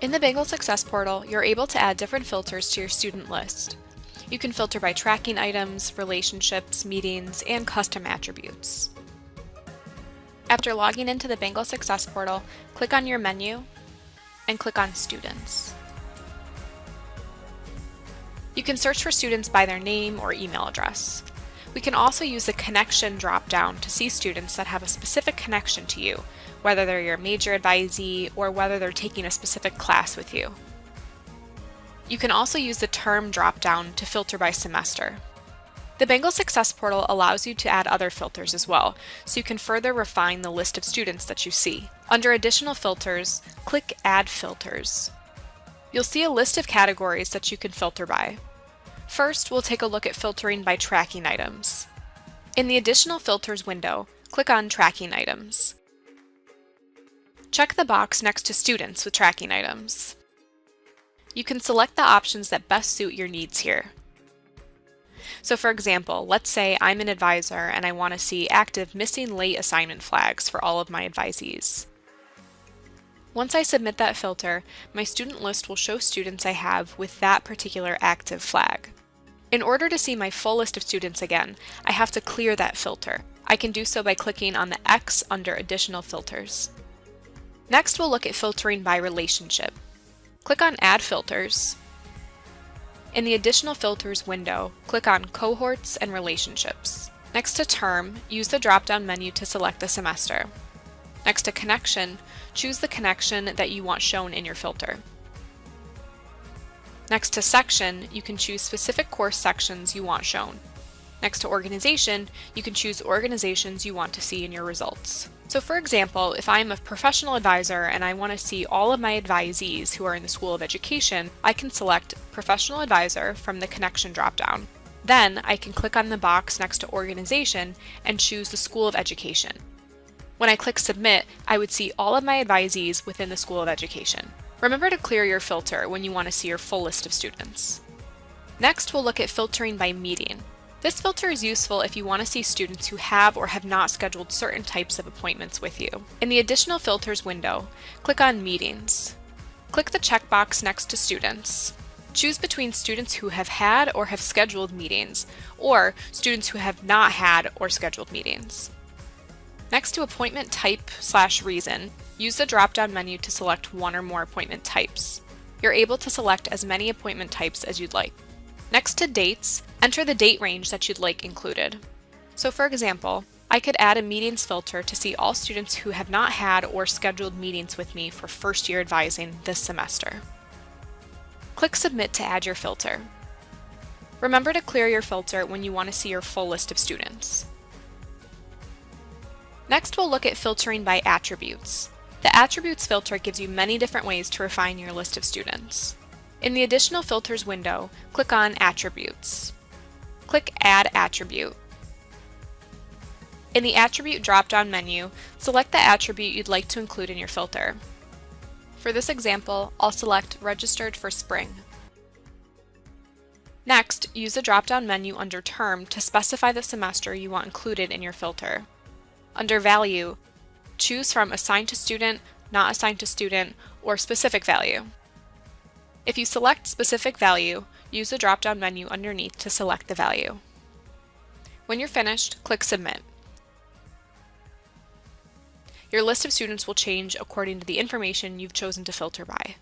In the Bengal Success Portal, you're able to add different filters to your student list. You can filter by tracking items, relationships, meetings, and custom attributes. After logging into the Bengal Success Portal, click on your menu and click on Students. You can search for students by their name or email address. We can also use the connection drop-down to see students that have a specific connection to you, whether they're your major advisee or whether they're taking a specific class with you. You can also use the term drop-down to filter by semester. The Bengal Success Portal allows you to add other filters as well, so you can further refine the list of students that you see. Under Additional Filters, click Add Filters. You'll see a list of categories that you can filter by. First, we'll take a look at filtering by tracking items. In the Additional Filters window, click on Tracking Items. Check the box next to Students with tracking items. You can select the options that best suit your needs here. So for example, let's say I'm an advisor and I want to see active missing late assignment flags for all of my advisees. Once I submit that filter, my student list will show students I have with that particular active flag. In order to see my full list of students again, I have to clear that filter. I can do so by clicking on the X under Additional Filters. Next we'll look at filtering by relationship. Click on Add Filters. In the Additional Filters window, click on Cohorts and Relationships. Next to Term, use the drop-down menu to select the semester. Next to Connection, choose the connection that you want shown in your filter. Next to section, you can choose specific course sections you want shown. Next to organization, you can choose organizations you want to see in your results. So for example, if I'm a professional advisor and I want to see all of my advisees who are in the School of Education, I can select Professional Advisor from the Connection dropdown. Then I can click on the box next to Organization and choose the School of Education. When I click Submit, I would see all of my advisees within the School of Education. Remember to clear your filter when you want to see your full list of students. Next, we'll look at filtering by meeting. This filter is useful if you want to see students who have or have not scheduled certain types of appointments with you. In the Additional Filters window, click on Meetings. Click the checkbox next to Students. Choose between students who have had or have scheduled meetings, or students who have not had or scheduled meetings. Next to Appointment Type slash Reason, use the drop-down menu to select one or more appointment types. You're able to select as many appointment types as you'd like. Next to Dates, enter the date range that you'd like included. So for example, I could add a meetings filter to see all students who have not had or scheduled meetings with me for first year advising this semester. Click Submit to add your filter. Remember to clear your filter when you want to see your full list of students. Next, we'll look at filtering by attributes. The attributes filter gives you many different ways to refine your list of students. In the Additional Filters window, click on Attributes. Click Add Attribute. In the Attribute drop-down menu, select the attribute you'd like to include in your filter. For this example, I'll select Registered for Spring. Next, use the drop-down menu under Term to specify the semester you want included in your filter. Under Value, choose from Assigned to Student, Not Assigned to Student, or Specific Value. If you select Specific Value, use the drop-down menu underneath to select the value. When you're finished, click Submit. Your list of students will change according to the information you've chosen to filter by.